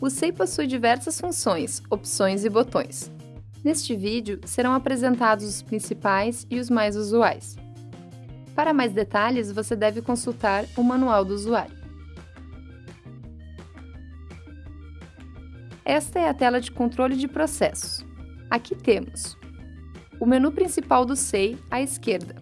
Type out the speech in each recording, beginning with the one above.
O SEI possui diversas funções, opções e botões. Neste vídeo, serão apresentados os principais e os mais usuais. Para mais detalhes, você deve consultar o Manual do Usuário. Esta é a tela de controle de processos. Aqui temos o menu principal do SEI à esquerda,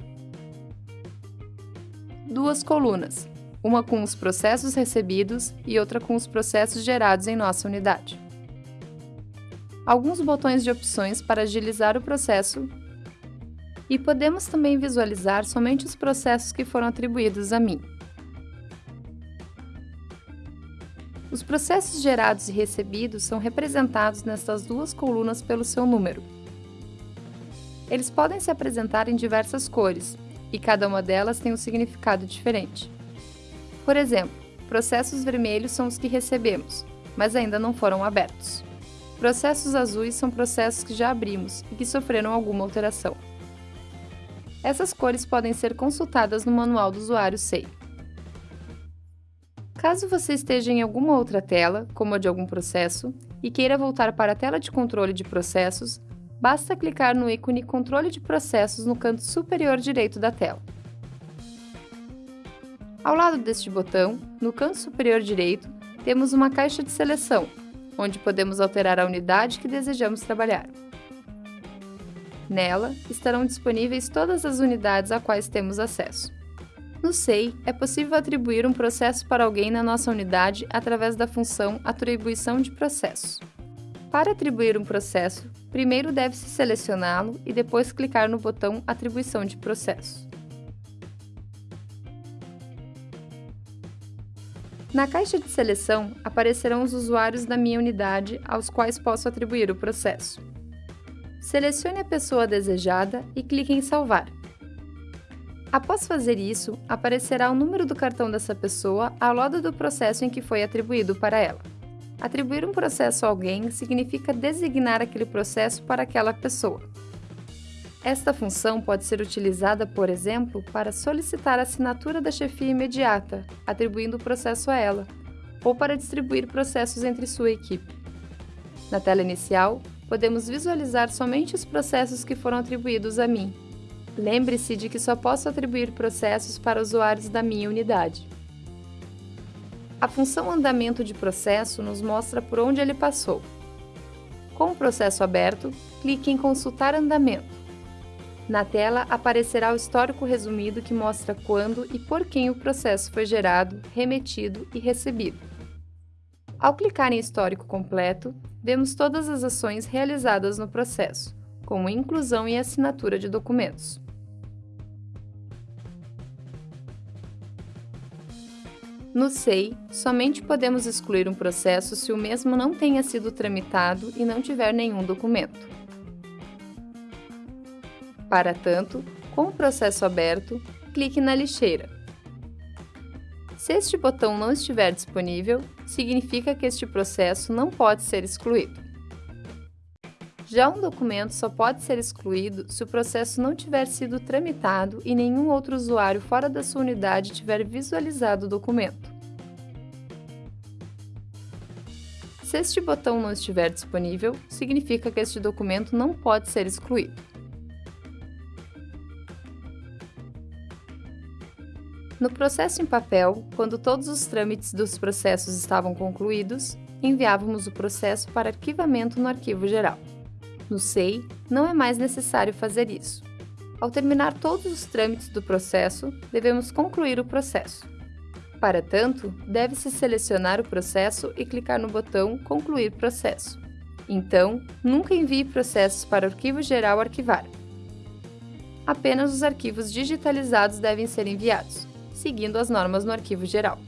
duas colunas, uma com os processos recebidos e outra com os processos gerados em nossa unidade. Alguns botões de opções para agilizar o processo e podemos também visualizar somente os processos que foram atribuídos a mim. Os processos gerados e recebidos são representados nestas duas colunas pelo seu número. Eles podem se apresentar em diversas cores, e cada uma delas tem um significado diferente. Por exemplo, processos vermelhos são os que recebemos, mas ainda não foram abertos. Processos azuis são processos que já abrimos e que sofreram alguma alteração. Essas cores podem ser consultadas no manual do usuário SEI. Caso você esteja em alguma outra tela, como a de algum processo, e queira voltar para a tela de controle de processos, basta clicar no ícone Controle de Processos no canto superior direito da tela. Ao lado deste botão, no canto superior direito, temos uma caixa de seleção, onde podemos alterar a unidade que desejamos trabalhar. Nela, estarão disponíveis todas as unidades a quais temos acesso. No SEI, é possível atribuir um processo para alguém na nossa unidade através da função Atribuição de Processos. Para atribuir um processo, primeiro deve-se selecioná-lo e depois clicar no botão Atribuição de processo. Na caixa de seleção aparecerão os usuários da minha unidade aos quais posso atribuir o processo. Selecione a pessoa desejada e clique em Salvar. Após fazer isso, aparecerá o número do cartão dessa pessoa ao lado do processo em que foi atribuído para ela. Atribuir um processo a alguém significa designar aquele processo para aquela pessoa. Esta função pode ser utilizada, por exemplo, para solicitar a assinatura da chefia imediata, atribuindo o processo a ela, ou para distribuir processos entre sua equipe. Na tela inicial, podemos visualizar somente os processos que foram atribuídos a mim. Lembre-se de que só posso atribuir processos para usuários da minha unidade. A função andamento de processo nos mostra por onde ele passou. Com o processo aberto, clique em Consultar andamento. Na tela aparecerá o histórico resumido que mostra quando e por quem o processo foi gerado, remetido e recebido. Ao clicar em Histórico completo, vemos todas as ações realizadas no processo, como inclusão e assinatura de documentos. No SEI, somente podemos excluir um processo se o mesmo não tenha sido tramitado e não tiver nenhum documento. Para tanto, com o processo aberto, clique na lixeira. Se este botão não estiver disponível, significa que este processo não pode ser excluído. Já um documento só pode ser excluído se o processo não tiver sido tramitado e nenhum outro usuário fora da sua unidade tiver visualizado o documento. Se este botão não estiver disponível, significa que este documento não pode ser excluído. No processo em papel, quando todos os trâmites dos processos estavam concluídos, enviávamos o processo para arquivamento no arquivo geral. No SEI, não é mais necessário fazer isso. Ao terminar todos os trâmites do processo, devemos concluir o processo. Para tanto, deve-se selecionar o processo e clicar no botão Concluir processo. Então, nunca envie processos para o arquivo geral arquivar. Apenas os arquivos digitalizados devem ser enviados, seguindo as normas no arquivo geral.